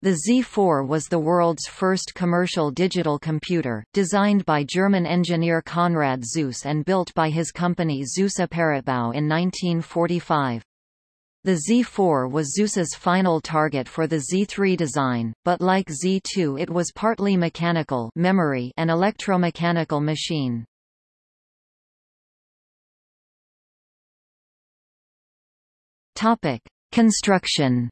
The Z4 was the world's first commercial digital computer, designed by German engineer Konrad Zuse and built by his company Zuse Apparatbau in 1945. The Z4 was Zuse's final target for the Z3 design, but like Z2 it was partly mechanical memory and electromechanical machine. Construction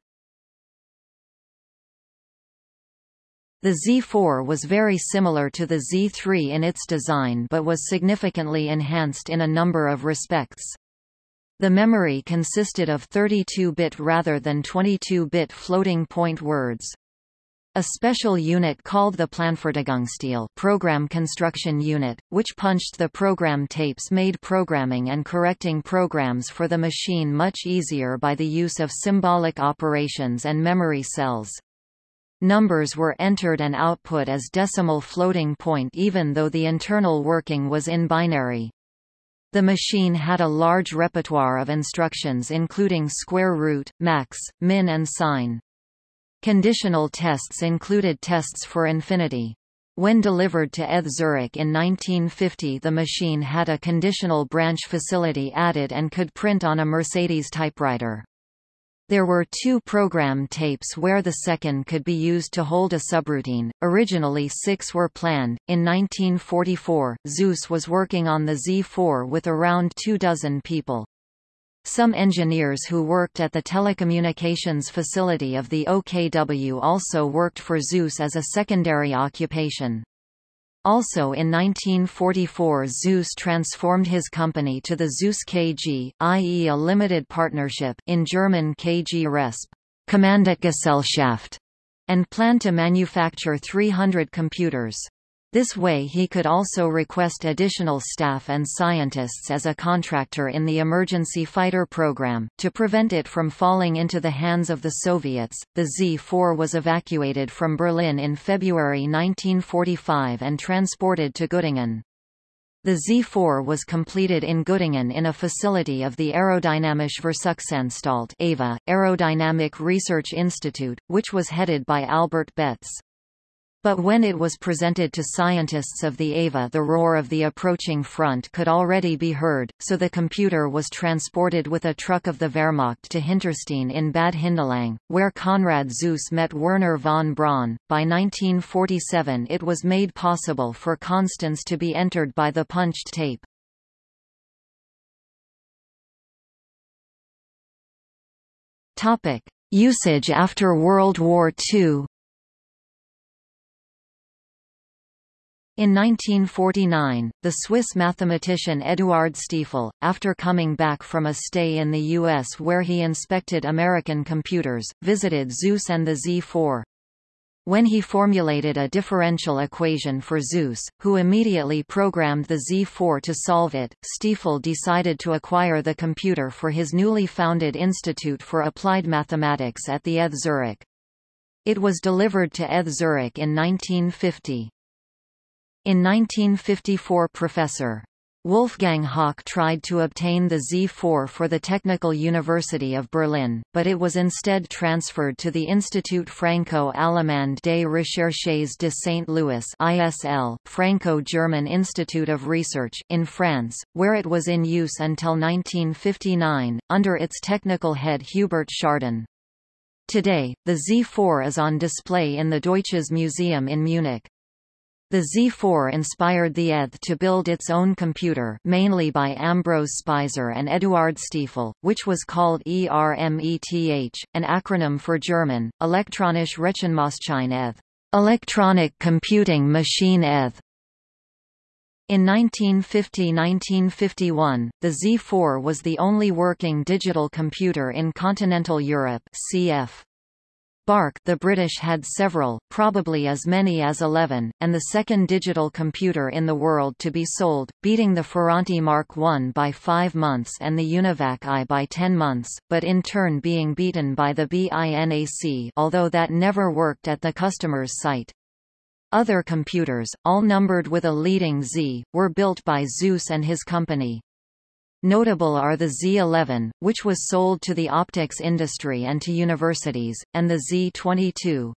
The Z4 was very similar to the Z3 in its design but was significantly enhanced in a number of respects. The memory consisted of 32-bit rather than 22-bit floating-point words. A special unit called the Planfertigungsteil program construction unit, which punched the program tapes made programming and correcting programs for the machine much easier by the use of symbolic operations and memory cells. Numbers were entered and output as decimal floating point even though the internal working was in binary. The machine had a large repertoire of instructions including square root, max, min and sine. Conditional tests included tests for infinity. When delivered to ETH Zurich in 1950 the machine had a conditional branch facility added and could print on a Mercedes typewriter. There were two program tapes where the second could be used to hold a subroutine. Originally six were planned. In 1944, Zuse was working on the Z4 with around two dozen people. Some engineers who worked at the telecommunications facility of the OKW also worked for Zuse as a secondary occupation. Also in 1944 Zuse transformed his company to the Zuse KG, i.e. a limited partnership in German KG Resp. Kommanditgesellschaft, and planned to manufacture 300 computers. This way he could also request additional staff and scientists as a contractor in the emergency fighter program. To prevent it from falling into the hands of the Soviets, the Z-4 was evacuated from Berlin in February 1945 and transported to Göttingen. The Z-4 was completed in Göttingen in a facility of the Aerodynamische Versuchsanstalt AVA, Aerodynamic Research Institute, which was headed by Albert Betz. But when it was presented to scientists of the AVA the roar of the approaching front could already be heard, so the computer was transported with a truck of the Wehrmacht to Hinterstein in Bad Hindelang, where Konrad Zuse met Wernher von Braun. By 1947 it was made possible for constants to be entered by the punched tape. Usage after World War II In 1949, the Swiss mathematician Eduard Stiefel, after coming back from a stay in the U.S. where he inspected American computers, visited Zuse and the Z4. When he formulated a differential equation for Zuse, who immediately programmed the Z4 to solve it, Stiefel decided to acquire the computer for his newly founded Institute for Applied Mathematics at the ETH Zurich. It was delivered to ETH Zurich in 1950. In 1954 Professor. Wolfgang Haack tried to obtain the Z4 for the Technical University of Berlin, but it was instead transferred to the Institut Franco-Allemand des Recherches de Saint-Louis ISL, Franco-German Institute of Research, in France, where it was in use until 1959, under its technical head Hubert Schardin. Today, the Z4 is on display in the Deutsches Museum in Munich. The Z4 inspired the ETH to build its own computer mainly by Ambros Speiser and Eduard Stiefel, which was called ERMETH, an acronym for German, Elektronische Rechenmaschine ETH, Electronic Computing Machine ETH. In 1950–1951, the Z4 was the only working digital computer in continental Europe cf. BARC the British had several, probably as many as 11, and the second digital computer in the world to be sold, beating the Ferranti Mark I by five months and the Univac I by ten months, but in turn being beaten by the BINAC although that never worked at the customer's site. Other computers, all numbered with a leading Z, were built by Zuse and his company. Notable are the Z11, which was sold to the optics industry and to universities, and the Z22.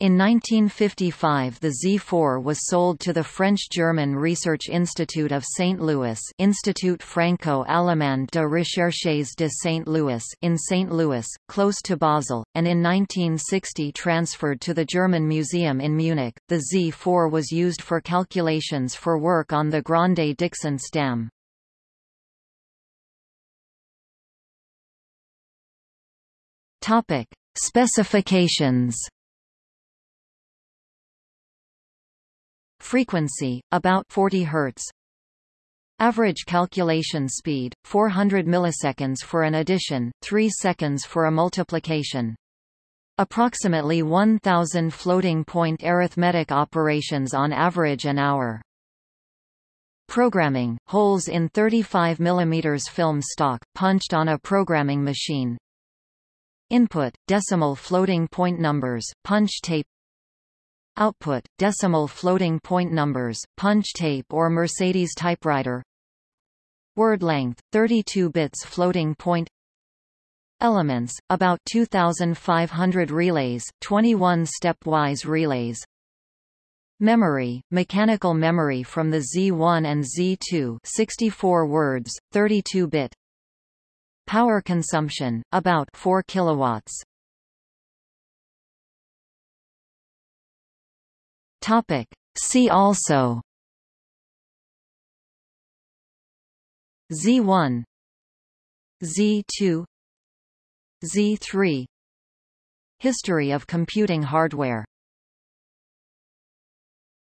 In 1955 the Z4 was sold to the French-German Research Institute of St. Louis Institut Franco-Allemand de Recherches de St. Louis in St. Louis, close to Basel, and in 1960 transferred to the German Museum in Munich. The Z4 was used for calculations for work on the Grande-Dixence Dam. Topic: Specifications Frequency, about 40 Hz. Average calculation speed, 400 milliseconds for an addition, 3 seconds for a multiplication. Approximately 1,000 floating-point arithmetic operations on average an hour. Programming, holes in 35 mm film stock, punched on a programming machine. Input, decimal floating point numbers, punch tape. Output, decimal floating point numbers, punch tape or Mercedes typewriter. Word length, 32 bits floating point. Elements, about 2,500 relays, 21 stepwise relays. Memory, mechanical memory from the Z1 and Z2 64 words, 32-bit Power consumption, about 4 kilowatts. Topic. See also. Z1 Z2 Z3 History of computing hardware